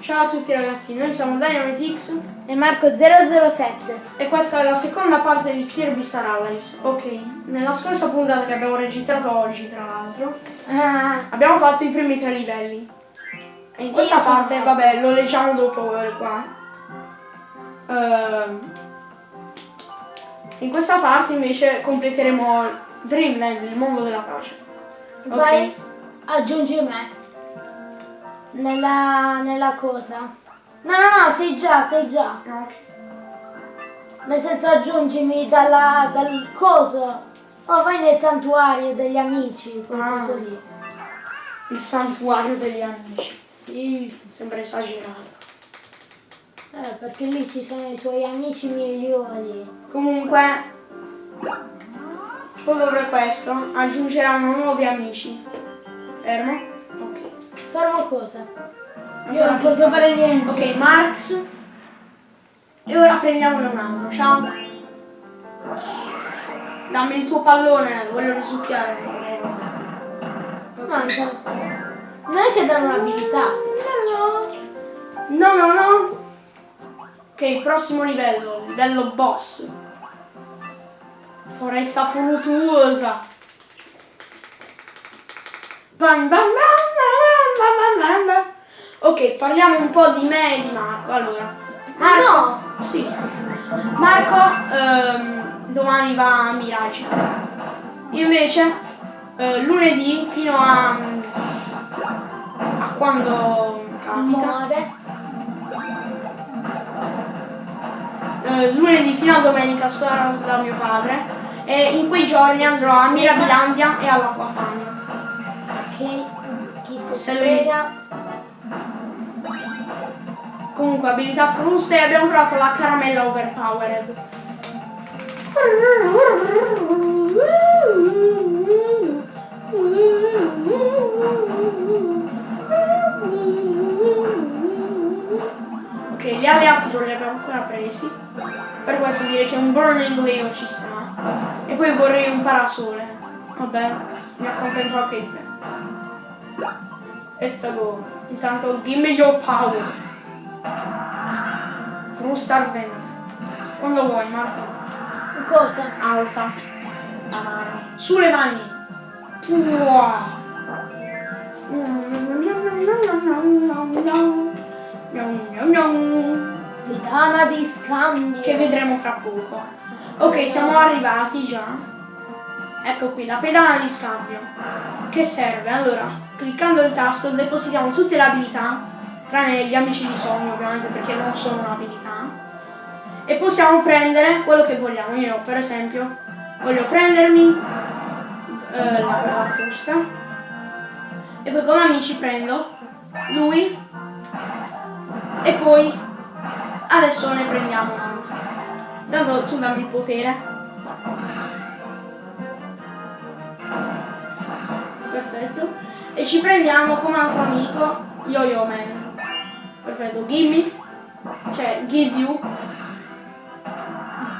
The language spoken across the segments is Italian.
Ciao a tutti ragazzi, noi siamo Dynamitix E Marco 007. e questa è la seconda parte di Kirby Star Allies. Ok, nella scorsa puntata che abbiamo registrato oggi tra l'altro, Ah, abbiamo fatto i primi tre livelli. E in questa sono parte, fatto. vabbè, lo leggiamo dopo eh, qua. Ehm, in questa parte invece completeremo Dreamland, il mondo della pace. Ok. vai, aggiungi me. Nella, nella cosa. No, no, no, sei già, sei già. Nel senso aggiungimi dalla, dal coso. Oh, vai nel santuario degli amici, quel Ah. coso lì. Il santuario degli amici. Sì. Sembra esagerato. Eh, perché lì ci sono i tuoi amici migliori. Comunque, proprio per questo aggiungeranno nuovi amici. Fermo? Fermo cosa? Io non posso fare niente. Ok, Marx. E ora prendiamone un altro. Ciao. Dammi il tuo pallone, voglio risucchiare. Manca. Non è che danno un'abilità. No, no, no. Ok, prossimo livello, livello boss. Foresta fruttuosa. Bam, bam, bam, Ok, parliamo un po' di me e di Marco. Allora, Marco, No! sì. Marco ehm, domani va a Mirage. Io invece eh, lunedì fino a, a quando capita. Eh, lunedì fino a domenica sto da mio padre e in quei giorni andrò a Mirabilandia e all'Acquafagna. Se. Comunque abilità fruste e abbiamo trovato la caramella overpowered. Ok, gli alleati non li abbiamo ancora presi. Per questo direi che un Burning Leo ci sta. E poi vorrei un parasole. Vabbè, mi accontento anche di te. Let's go. Intanto, give me your power. Frusta vento. Quando vuoi, Marco. Cosa? Alza la mano. Sulle mani. Uah. Pitana di scambio. Che vedremo fra poco. Ok, siamo arrivati già. Ecco qui, la pedana di scambio. Che serve? Allora, cliccando il tasto depositiamo tutte le abilità, tranne gli amici di sogno ovviamente perché non sono un'abilità. E possiamo prendere quello che vogliamo. Io per esempio voglio prendermi eh, la, la frusta. E poi come amici prendo lui. E poi adesso ne prendiamo un altro. Tanto tu dammi il potere. Perfetto. E ci prendiamo come altro amico Yo-Yo Man. Perfetto, gimme. Cioè, give you.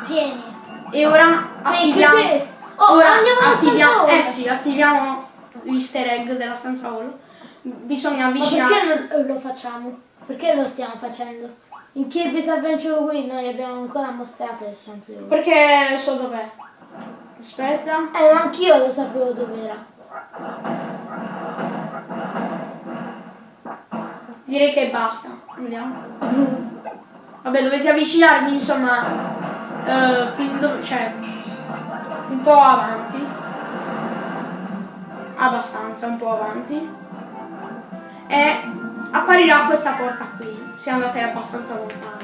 Tieni. E ora attiviamo. Oh, ora attiviamo. Eh hall. sì, attiviamo l'easter egg della stanza hall. Bisogna Ma avvicinarsi. perché lo, lo facciamo? Perché lo stiamo facendo? In Kirby's Adventure Wii noi abbiamo ancora mostrato le stanze loro. Perché so dov'è. Aspetta. Eh, ma anch'io lo sapevo dov'era. Direi che basta. Andiamo. Vabbè, dovete avvicinarvi, insomma, eh, fin dove, cioè, un po' avanti. Abbastanza, un po' avanti. E apparirà questa porta qui, se andate abbastanza lontano.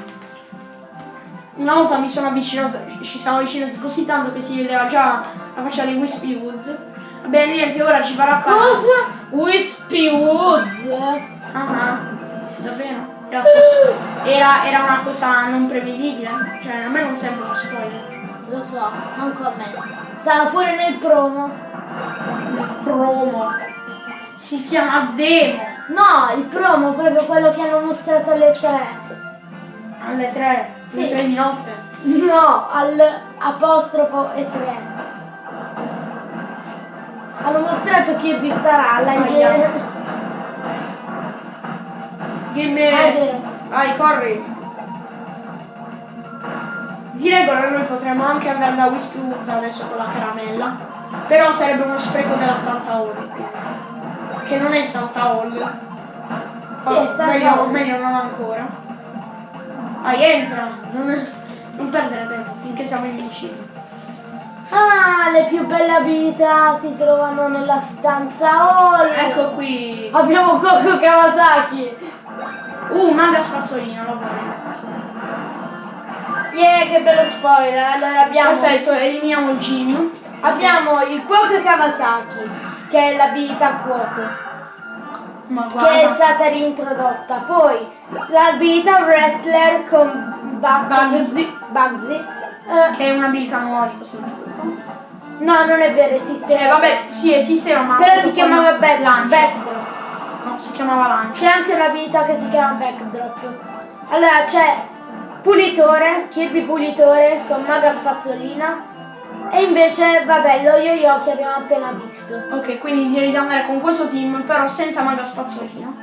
Una volta mi sono avvicinato, ci siamo avvicinati così tanto che si vedeva già la faccia di Wispy Woods. Vabbè, niente, ora ci farà fare. Cosa? Wispy Woods? Ah, davvero? Era, sos- era, era una cosa non prevedibile? Cioè, a me non sembra uno spoiler. Lo so, manco a me. Stava pure nel promo. Promo. Si chiama demo. No, il promo, proprio quello che hanno mostrato alle 3. Alle 3. Sì. Alle 3 di notte. No, al apostrofo e 3. Hanno mostrato Kirby Star Allies. Aia. Game... È. Vai, corri. Di regola noi potremmo anche andare da Whisper Woods adesso con la caramella. Però sarebbe uno spreco della stanza hall. Che non è stanza hall. Sì, è stanza meglio, hall. meglio non ancora. Vai, entra. Non, non perdere tempo finché siamo in vicino. Ah, le più belle abilità si trovano nella stanza hall. Ecco qui. Abbiamo Coco Kawasaki. Uh, manga spazzolino, lo voglio. Yeah, che bello spoiler. Allora abbiamo, Perfetto, eliminiamo Jim. abbiamo il Cuoco Kawasaki, che è l'abilità cuoco, Ma che è stata reintrodotta. Poi l'abilità wrestler con Bugsy. Bugsy. Bugsy. Eh, Che è un'abilità nuova gioco. no, non è vero, esiste. Eh vabbè, sì, esisteva ma... Però si chiamava Lancia. Backdrop. No, si chiamava Lancia. C'è anche un'abilità che si chiama Backdrop. Allora c'è Pulitore, Kirby Pulitore con Maga Spazzolina. E invece, vabbè, lo yo-yo che abbiamo appena visto. Ok, quindi direi di andare con questo team, però senza maga spazzolino.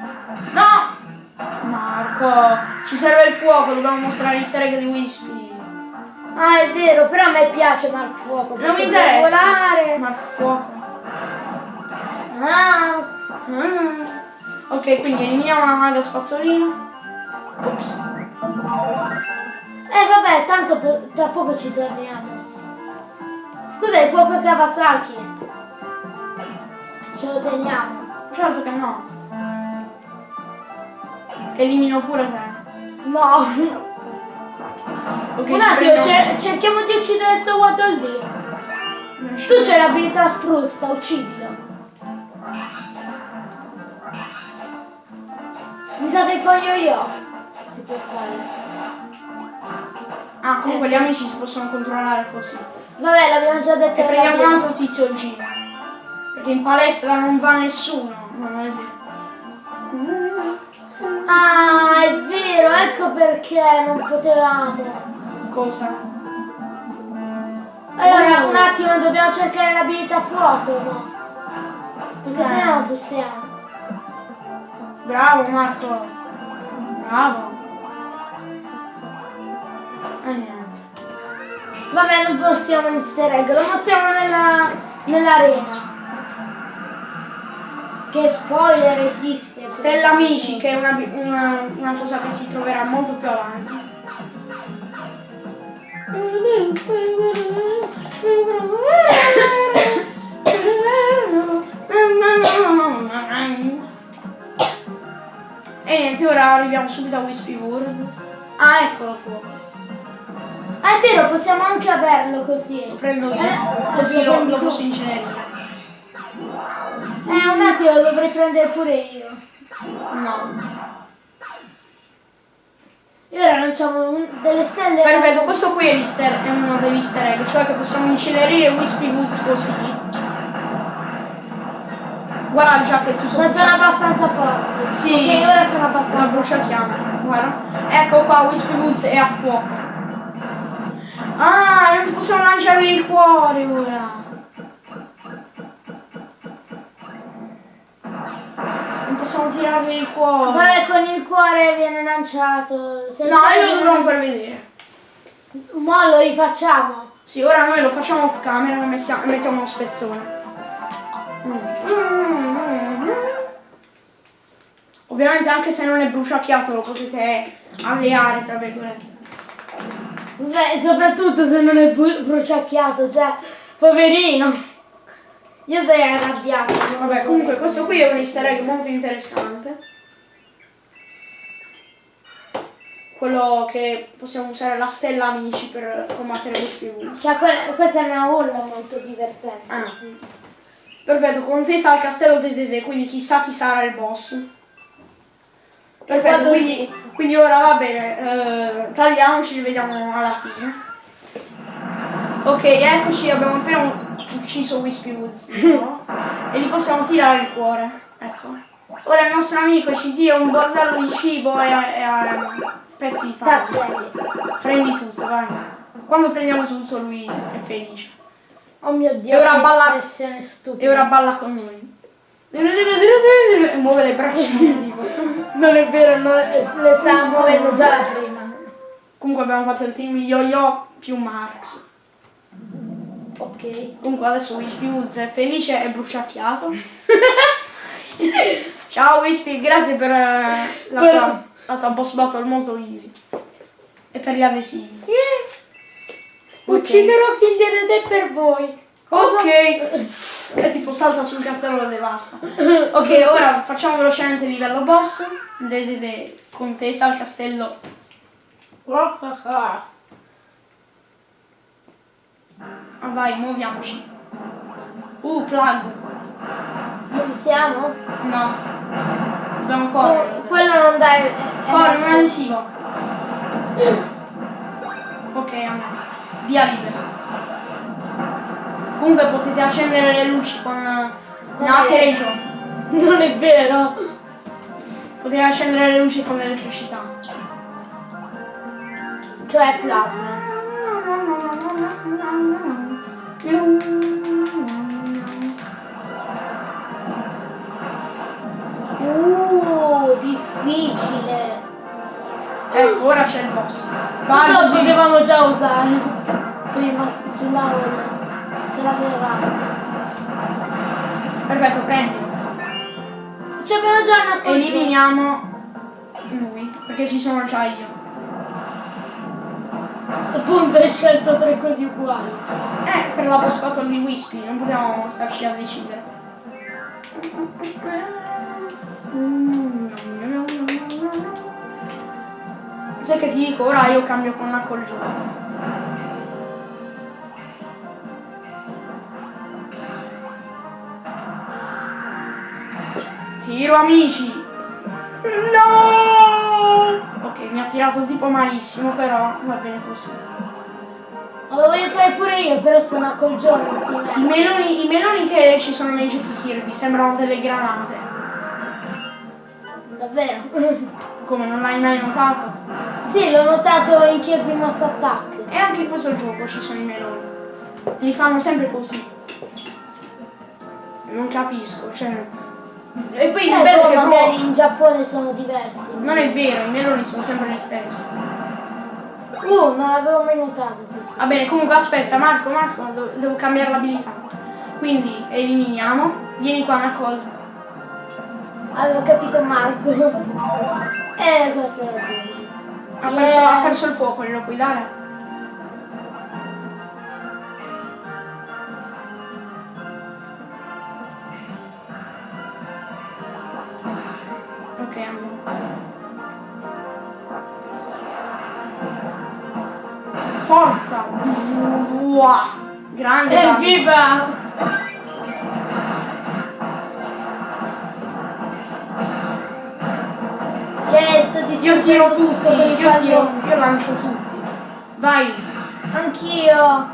No! Marco, ci serve il fuoco, dobbiamo mostrare l'easter egg di Wispy. Ah, è vero, però a me piace Mark Fuoco. Non mi interessa. volare. Ok, quindi eliminiamo la maga spazzolino. Ops. eh vabbè, tanto po- tra poco ci torniamo. Scusa, il Cuoco Kawasaki. Ce lo teniamo. Certo che no. Elimino pure te. No. Ok, Un attimo, cer- cerchiamo di uccidere sto Waddle Dee. Tu c'hai l'abilità frusta, uccidilo. Mi sa che con yo-yo si può fare. Ah, comunque gli amici si possono controllare così. Vabbè, l'abbiamo già detto. E prendiamo un altro tizio G. Perché in palestra non va nessuno. No, non è vero. Ah, è vero, ecco perché non potevamo. Cosa? Allora, un attimo, dobbiamo cercare l'abilità fuoco, no? Perché Eh. se no non possiamo. Bravo Marco. Bravo. E niente. Vabbè, non mostriamo l'easter egg, lo mostriamo nella, nell'arena. Che spoiler esiste. Stella Amici, che è una, una, una cosa che si troverà molto più avanti. E niente, ora arriviamo subito a Wispy World. Ah, eccolo fuoco. Ah, è vero, possiamo anche averlo così. Lo prendo io, Eh, così lo lo, posso incenerire. Eh, un attimo, lo dovrei prendere pure io. No. E ora lanciamo un- delle stelle. Perfetto, questo qui è, è uno degli easter egg, cioè che possiamo incenerire Wispy Woods così. Guarda già che tutto Ma sono abbastanza forti. Sì. Ok, ora sono abbastanza bruciachiamo, guarda. Ecco qua, Wispy Woods è a fuoco. Ah, non possiamo lanciare il cuore ora. Non possiamo tirargli il cuore. Vabbè, con il cuore viene lanciato. Se No, io lo dovrò far vedere. Mo lo rifacciamo. Sì, ora noi lo facciamo off camera e mettiamo uno spezzone. Mm. Ovviamente anche se non è bruciacchiato lo potete alleare, tra virgolette. Beh, soprattutto se non è bru- bruciacchiato, cioè, poverino. Io sarei arrabbiato. Vabbè, comunque questo qui è un easter egg molto interessante. Quello che possiamo usare la stella amici per combattere gli spiriti. Cioè, que- questa è una urla molto divertente. Ah. Perfetto, contesa al castello TTT, quindi chissà chi sarà il boss. Perfetto, quindi, quindi ora va bene, eh, tagliamoci, ci vediamo alla fine. Ok, eccoci, abbiamo appena ucciso Wispy Woods no? e gli possiamo tirare il cuore. Ecco. Ora il nostro amico ci tira un bordello di cibo e, e, e pezzi di pane. Prendi tutto, vai. Quando prendiamo tutto lui è felice. Oh mio dio, E ora balla- stupida. E ora balla con noi. E muove le braccia tipo. Non è vero, no, le stava muovendo già la prima. Comunque abbiamo fatto il team Yo-Yo più Marx. Ok. Comunque adesso Wispy Woods è felice e bruciacchiato. Ciao Wispy, grazie per eh, la, Per- tua, la tua boss battle molto easy. E per gli adesivi. Ucciderò Kinder Ed è per voi. Ok. E tipo salta sul castello e devasta. Ok, ora facciamo velocemente il livello boss. Vedete contesa al castello. Ah, vai, muoviamoci. Uh, plug. Dove siamo? No. Dobbiamo correre. Oh, quello non è- Corri, un adesivo. Ok, andiamo. Via libera. Comunque potete accendere le luci con, con Come? Hacker Non è vero. Potete accendere le luci con l'elettricità. Cioè plasma. Uh, difficile. Ecco, ora c'è il boss. Questo lo Vai, potevamo già usare. Prima ce l'avevamo. Ce l'avevamo. Perfetto, prendilo. Abbiamo già una cosa. Eliminiamo lui, perché ci sono già io. Appunto hai scelto tre cose uguali. Eh, per la boss battle di Wispy, non potevamo starci a decidere. Sai che ti dico, ora io cambio con la col Tiro amici! No! Ok, mi ha tirato tipo malissimo, però va bene così. Ma lo voglio fare pure io, però sono col giorno insieme. I meloni, I meloni che ci sono nei giochi Kirby sembrano delle granate. Davvero? Come non l'hai mai notato? sì, l'ho notato in Kirby Mass Attack. E anche in questo gioco ci sono i meloni. Li fanno sempre così. Non capisco, cioè. E poi il Eh, bello è che magari in Giappone sono diversi. Non è vero, i meloni sono sempre gli stessi. Uh, non l'avevo mai notato questo. Va bene, comunque aspetta, Marco, Marco, devo cambiare l'abilità. Quindi eliminiamo. Vieni qua, Nicole. Avevo capito Marco. Eh, questo era bene. Ha perso, ha perso il fuoco, glielo puoi dare? Wow! Grande! Evviva! Yes, sto Io tiro tutto tutti, io tiro, io lancio tutti. Vai! Anch'io.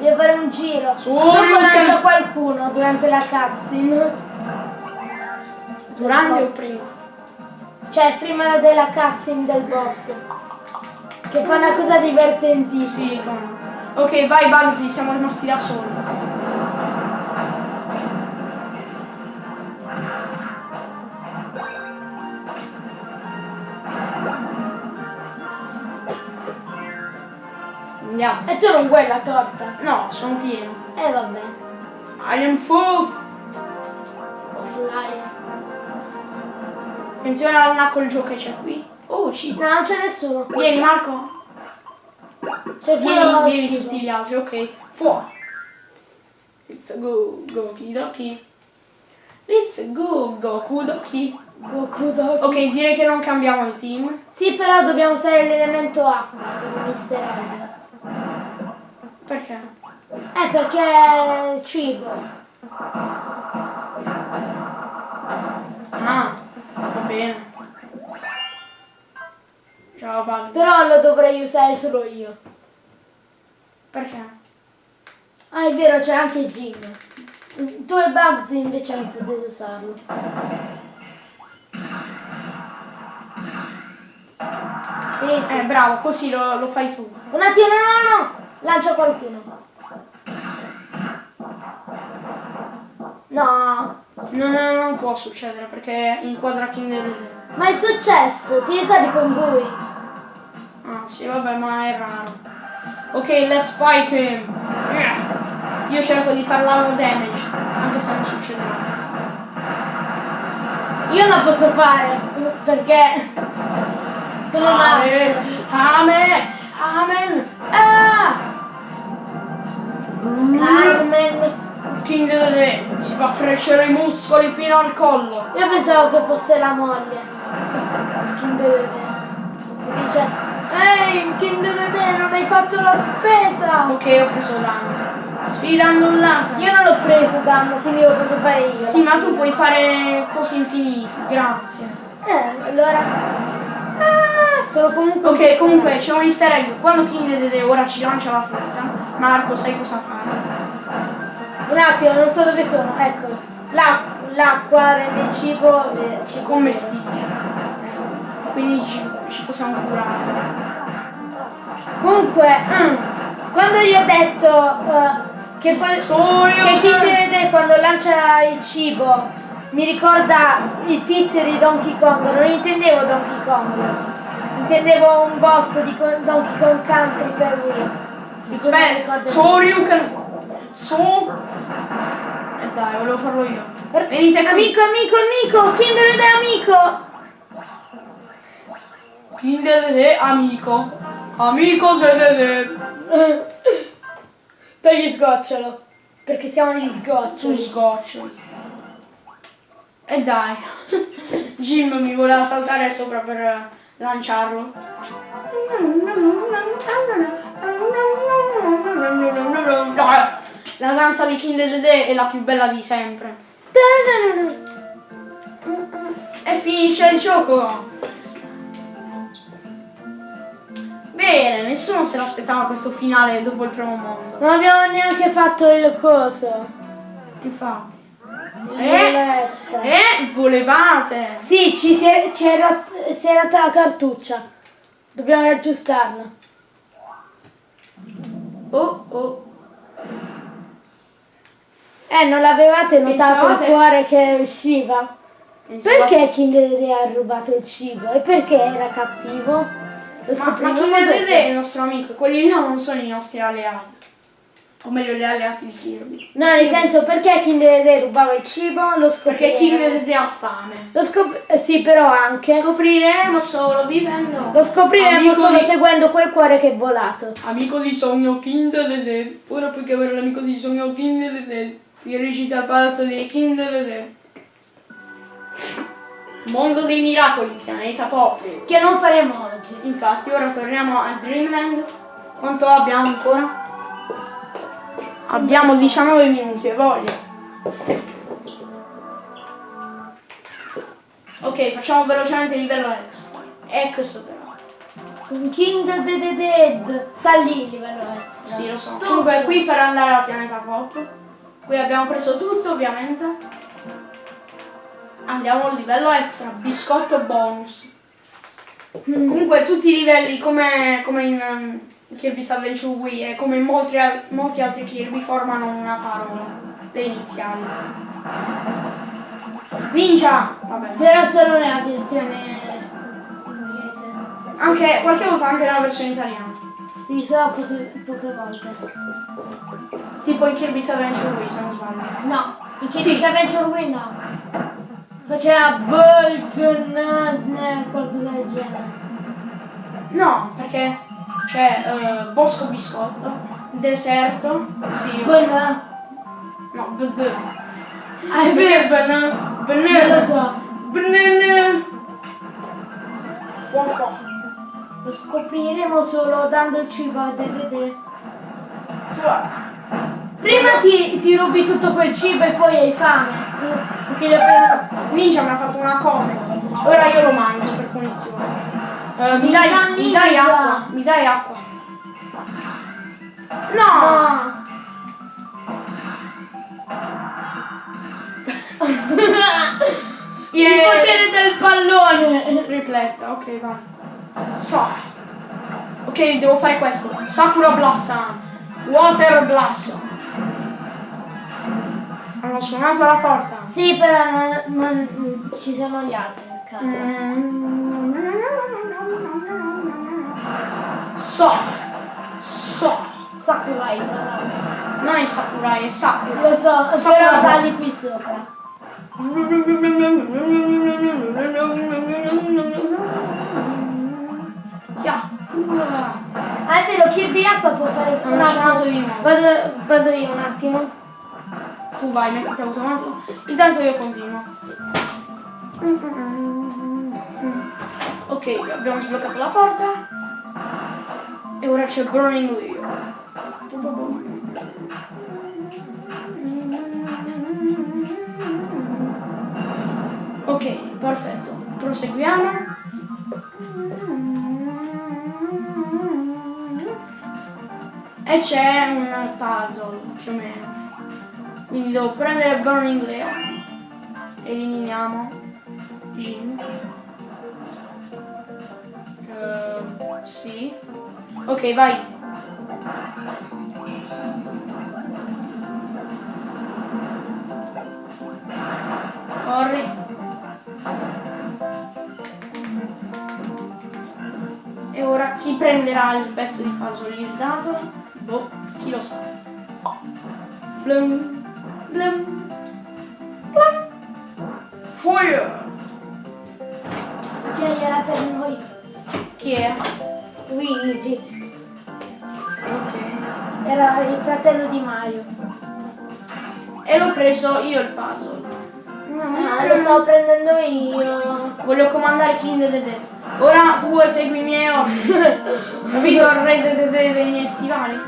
Devo fare un giro. Su, Dopo lancio qualcuno durante la cutscene. Durante o prima? Cioè, prima della cutscene del boss. Che fa una cosa divertentissima. Sì. Ok, vai Bugsy, siamo rimasti da soli. Andiamo. E tu non vuoi la torta? No, sono pieno. Eh vabbè. I am full. Of life. Attenzione al knuckle Joe che c'è qui. Oh, cibo. No, non c'è nessuno. Vieni Marco. Solo Vieni, vieni tutti gli altri, ok. Fuori. Let's go, Goki Doki. Let's go, Goku Doki. Goku Doki. Ok, direi che non cambiamo il team. Sì, però dobbiamo usare l'elemento acqua per Mister. Perché? Eh, perché è cibo. Ah, va bene. Ciao Bugsy. Però lo dovrei usare solo io. Perché? Ah, è vero, c'è anche Jim. Tu e Bugsy invece non potete usarlo. Sì, sì. Eh, bravo, così lo, lo fai tu. Un attimo, no, no, no! Lancia qualcuno. No. Non, non può succedere perché inquadra King Dedede. Ma è successo, ti ricordi con lui? Ah sì vabbè ma è raro. Ok, let's fight him. Io cerco di fare l'amo damage, anche se non succederà. Io la posso fare, perché sono Ame, Max. Ame, Amen. Ah! Carmen. King Dedede si fa crescere i muscoli fino al collo. Io pensavo che fosse la moglie. Kinder Mi dice, ehi Non hai fatto la spesa! Ok, ho preso danno. Sfida annullata. Io non l'ho preso danno, quindi lo posso fare io. Sì, ma tu puoi fare cose infinite, grazie. Eh, allora... Ah, sono comunque... Ok, comunque c'è un easter egg. Quando King ora ci lancia la frutta, Marco sai cosa fare? Un attimo, non so dove sono, ecco. L'acqua, l'acqua rende il cibo eh, ci Commestibile. Quindi ci, ci possiamo curare. Comunque, mm, quando io ho detto eh, che, quel, che Kinder Ede quando lancia il cibo mi ricorda il tizio di Donkey Kong, non intendevo Donkey Kong, intendevo un boss di Donkey Kong Country per non Beh, ricordo so. E dai, volevo farlo io. Venite qui. Amico, amico, amico, Kinder Ede amico! King Dedede, amico. Amico Dedede. Togli sgocciolo, perché siamo gli sgoccioli. sgoccio. E dai. Jim mi voleva saltare sopra per lanciarlo. La danza di King Dedede è la più bella di sempre. E finisce il gioco! Nessuno se l'aspettava questo finale dopo il primo mondo. Non abbiamo neanche fatto il coso. Infatti. Eh? Eh, volevate! Sì, ci si è, ci rot- si è rotta la cartuccia. Dobbiamo aggiustarla. Oh, oh. Eh, non l'avevate notato Pensavate- il cuore che usciva? Pensavate- Perché Ede ha rubato il cibo? E perché era cattivo? Lo Ma, ma dopo. Dedede è il nostro amico, quelli là non sono i nostri alleati. O meglio, gli alleati di Kirby. No, nel senso, perché Kinder Ede rubava il cibo? Lo Perché King scopriremo. Dedede ha fame. Lo scop- eh, sì, però anche. Scopriremo solo vivendo. Lo scopriremo Amico solo di- seguendo quel cuore che è volato. Amico di sogno King Dedede. Ora puoi chiamare l'amico di sogno King Dedede. Vi recita il palazzo di King Dedede. Mondo dei miracoli, pianeta pop. Che non faremo oggi. Infatti ora torniamo a Dreamland. Quanto abbiamo ancora? Abbiamo 19 minuti e voglia. Ok, facciamo velocemente il livello extra. Extra però. King of the Dead sta lì il livello extra. Sì, lo so. Comunque qui per andare al pianeta pop. Qui abbiamo preso tutto ovviamente. Andiamo al livello extra, biscotto bonus. Comunque tutti i livelli come, come in um, Kirby's Adventure Wii e come in molti, al- molti altri Kirby formano una parola, le iniziali. Ninja! Vabbè. Però solo nella versione inglese. Anche, qualche volta anche nella versione italiana. Sì, solo poche, poche volte. Tipo in Kirby's Adventure Wii se non sbaglio. No, in Sì. Kids Adventure Wii no. Faceva eh, qualcosa del genere. No, perché c'è eh, bosco biscotto, deserto, sì, Quello no, bd. Ah, è vero. banana, Non lo so. Fuoco. Lo scopriremo solo dando il cibo a Dedede. Fuoco. Prima ti, ti rubi tutto quel cibo e poi hai fame. Appena... Ninja mi ha fatto una come. Ora io lo mangio per punizione. Eh, mi, dai, mi dai acqua, mi dai acqua. No! No. Il Yeah. potere del pallone. Tripletta, ok, vai. So. Ok, devo fare questo. Sakura Blossom. Water Blossom. Hanno suonato la porta. Sì, però non, non- ci sono gli altri nel caso. So. So. Sakurai. Non è Sakurai, è Sakura. Lo so, Sakura però sali qui sopra. Ah, è vero, Kirby Acqua può fare un attimo. di nuovo. Vado, vado io un attimo. Tu vai, mettiti automatico. Intanto io continuo. Ok, abbiamo sbloccato la porta. E ora c'è Burning Leo. Ok, perfetto. Proseguiamo. E c'è un puzzle, più o meno. Quindi devo prendere Burning Leo. Eliminiamo Jin. Eh, sì. Ok, vai. Corri. E ora chi prenderà il pezzo di puzzle irritato? Boh, chi lo sa. Blum, blum, blum. Fire! Chi era per noi? Chi è? Luigi. Ok. Era il fratello di Mario. E l'ho preso io il puzzle. Ah, lo stavo prendendo io. Voglio comandare King Dede. Ora tu segui i miei ordini. Capito il re dei miei stivali?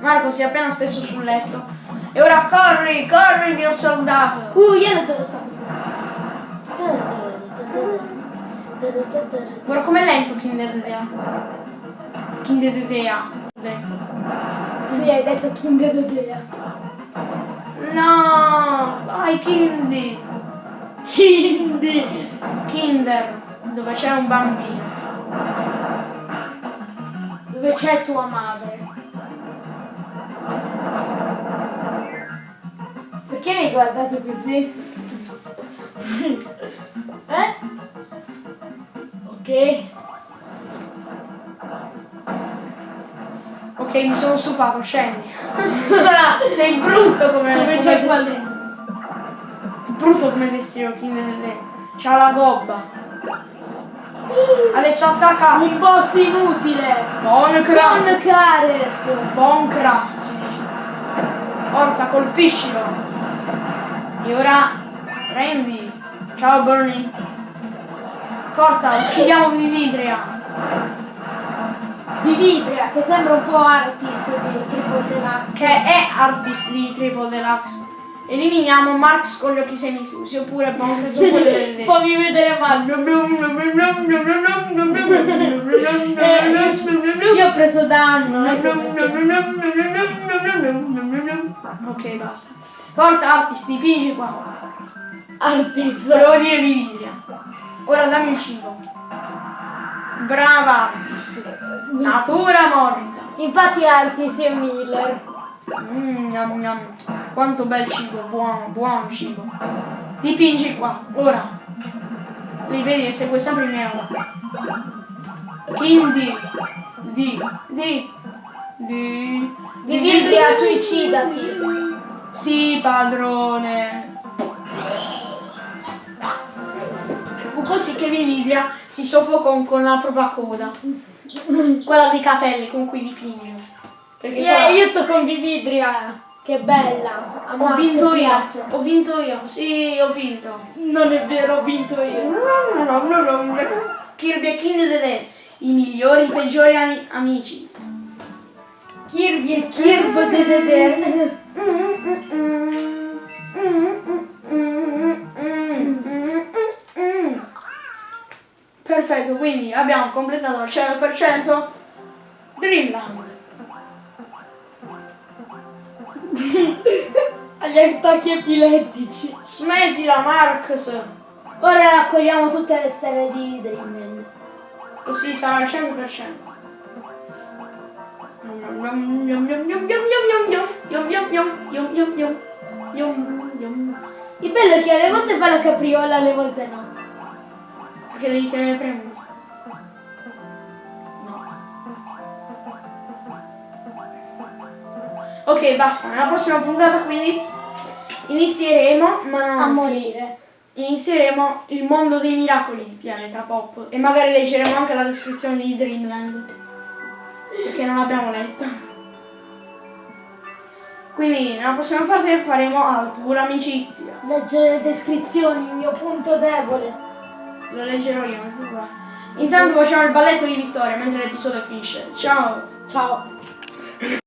Marco si è appena steso sul letto. E ora corri, corri mio soldato. Uh, io lo devo stare così. Guarda com'è lento. King Dedea. ho detto. Sì, hai detto King Dedea. No, vai Kindy. Kindy. Kinder, dove c'è un bambino. Dove c'è tua madre? Perché mi hai guardato così? eh? Ok. Ok, mi sono stufato, scendi. Sei brutto come, come c'è destino. Brutto come destino, King Dedede. C'ha la gobba. Adesso attacca. Un boss inutile! Bon crass. Con Cares! Bon crass si dice. Forza, colpiscilo. E ora prendi. Ciao Bernie. Forza, uccidiamo Vividria. Vivibria, che sembra un po' Artis di Triple Deluxe. Che è Artist di Triple Deluxe. Eliminiamo Marx con gli occhi semichiusi oppure Bon su quelle delle Fammi vedere Mario. Io ho preso danno. Ok, basta. Forza Artist, dipingi qua. Artis. Volevo dire Vividria. Ora dammi il cibo. Brava Artis. Natura morta. Infatti Artis è Miller. Mm, gnam, gnam. Quanto bel cibo, buono, buono cibo. Dipingi qua, ora. Li vedi che segue sempre il mio Quindi, di, di, di, Vivibria, suicidati. Sì, padrone. Fu così che Vividia si soffocò con la propria coda. Quella dei capelli con cui dipinge. Perché Yeah, qua- io sto con Vivibria. Che bella. ho vinto io, piace. ho vinto io, sì, ho vinto. Non è vero, ho vinto io. Kirby e King Dedede, i migliori, i peggiori ani- amici. Kirby e Kirby Dedede. Perfetto, quindi abbiamo completato al 100% Dreamland agli attacchi epilettici. Smettila, Marx! Ora raccogliamo tutte le stelle di Dreamland. Così sarà al 100%. Il bello è che alle volte fa la capriola, alle volte no. Perché devi tenere premo. Ok, basta. Nella prossima puntata quindi inizieremo, ma A morire. inizieremo il mondo dei miracoli di Pianeta Pop e magari leggeremo anche la descrizione di Dreamland perché non l'abbiamo letta. Quindi nella prossima parte faremo altro, pure amicizia. Leggere le descrizioni, il mio punto debole. Lo leggerò io, non ti preoccupare. Intanto facciamo il balletto di vittoria mentre l'episodio finisce. Ciao! Ciao.